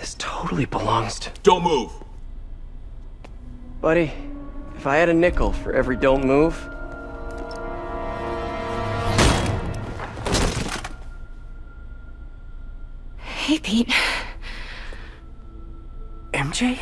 This totally belongs to... Don't move! Buddy, if I had a nickel for every don't move... Hey, Pete. MJ?